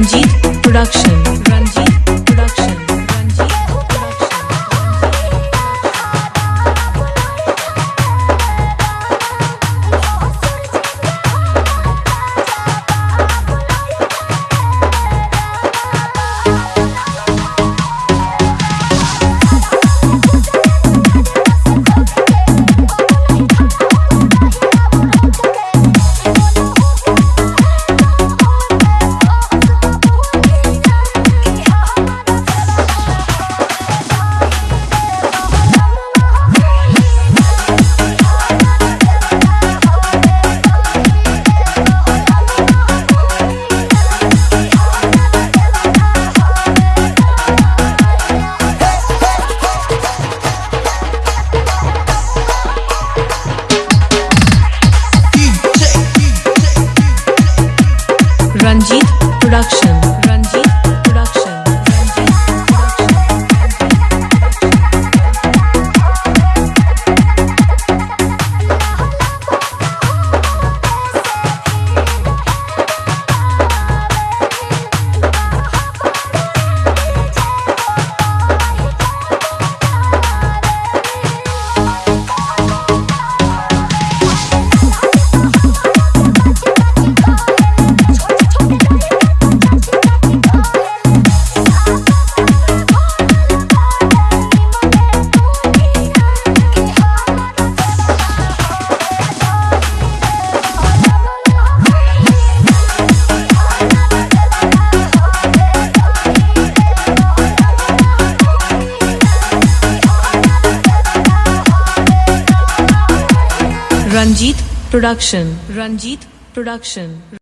Ranjit Production. Production. Ranjit Production. Ranjit Production.